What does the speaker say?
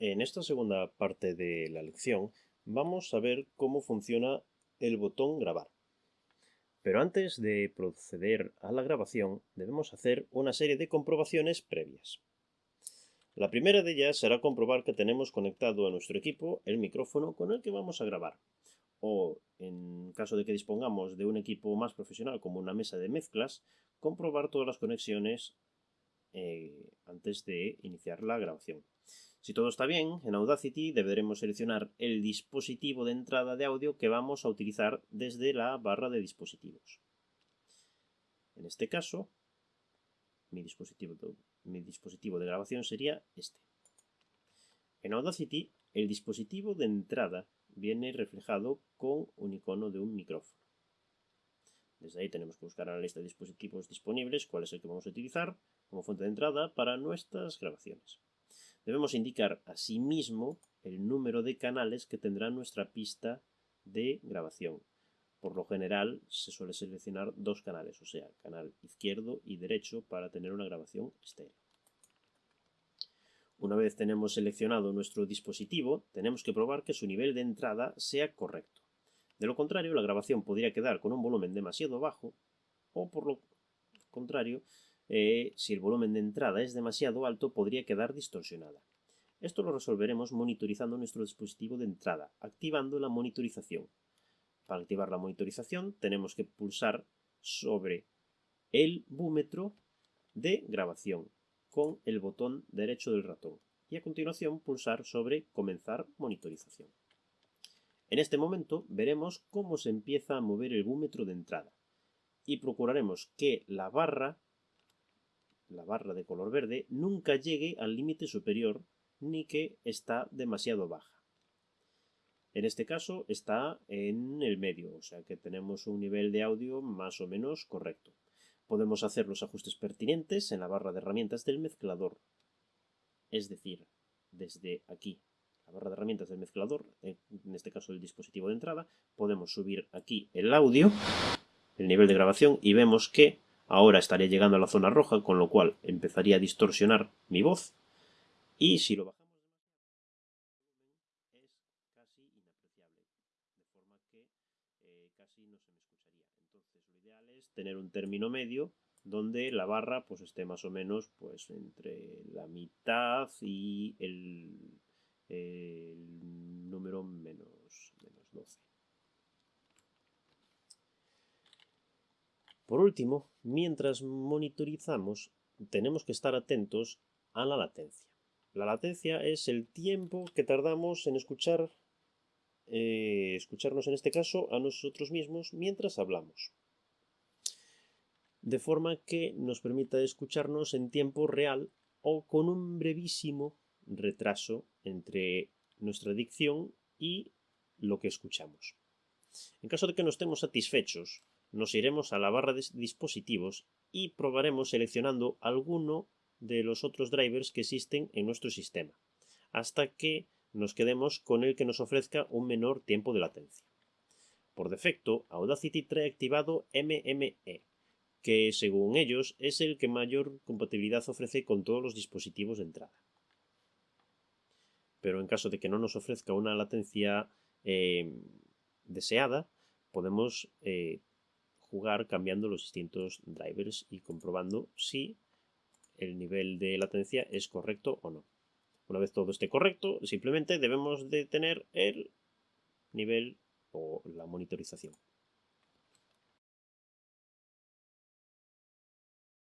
En esta segunda parte de la lección vamos a ver cómo funciona el botón grabar. Pero antes de proceder a la grabación debemos hacer una serie de comprobaciones previas. La primera de ellas será comprobar que tenemos conectado a nuestro equipo el micrófono con el que vamos a grabar. O, en caso de que dispongamos de un equipo más profesional como una mesa de mezclas, comprobar todas las conexiones eh, antes de iniciar la grabación. Si todo está bien, en Audacity deberemos seleccionar el dispositivo de entrada de audio que vamos a utilizar desde la barra de dispositivos. En este caso, mi dispositivo de, grabación sería este. En Audacity, el dispositivo de entrada viene reflejado con un icono de un micrófono. Desde ahí tenemos que buscar en la lista de dispositivos disponibles cuál es el que vamos a utilizar como fuente de entrada para nuestras grabaciones. Debemos indicar asimismo el número de canales que tendrá nuestra pista de grabación. Por lo general se suele seleccionar dos canales, o sea, canal izquierdo y derecho para tener una grabación estéreo. Una vez tenemos seleccionado nuestro dispositivo, tenemos que probar que su nivel de entrada sea correcto. De lo contrario, la grabación podría quedar con un volumen demasiado bajo o por lo contrario, eh, si el volumen de entrada es demasiado alto, podría quedar distorsionada. Esto lo resolveremos monitorizando nuestro dispositivo de entrada, activando la monitorización. Para activar la monitorización tenemos que pulsar sobre el búmetro de grabación con el botón derecho del ratón y a continuación pulsar sobre comenzar monitorización. En este momento veremos cómo se empieza a mover el búmetro de entrada y procuraremos que la barra la barra de color verde, nunca llegue al límite superior ni que está demasiado baja. En este caso está en el medio, o sea que tenemos un nivel de audio más o menos correcto. Podemos hacer los ajustes pertinentes en la barra de herramientas del mezclador. Es decir, desde aquí, la barra de herramientas del mezclador, en este caso el dispositivo de entrada, podemos subir aquí el audio, el nivel de grabación y vemos que Ahora estaría llegando a la zona roja, con lo cual empezaría a distorsionar mi voz. Y si lo bajamos es casi inapreciable, de forma que eh, casi no se me escucharía. Entonces lo ideal es tener un término medio donde la barra pues esté más o menos pues entre la mitad y el, el número menos, menos 12. Por último, mientras monitorizamos, tenemos que estar atentos a la latencia. La latencia es el tiempo que tardamos en eh, escucharnos en este caso a nosotros mismos mientras hablamos. De forma que nos permita escucharnos en tiempo real o con un brevísimo retraso entre nuestra dicción y lo que escuchamos. En caso de que no estemos satisfechos nos iremos a la barra de dispositivos y probaremos seleccionando alguno de los otros drivers que existen en nuestro sistema, hasta que nos quedemos con el que nos ofrezca un menor tiempo de latencia. Por defecto, Audacity trae activado MME, que según ellos es el que mayor compatibilidad ofrece con todos los dispositivos de entrada. Pero en caso de que no nos ofrezca una latencia eh, deseada, podemos eh, jugar cambiando los distintos drivers y comprobando si el nivel de latencia es correcto o no. Una vez todo esté correcto, simplemente debemos de tener el nivel o la monitorización.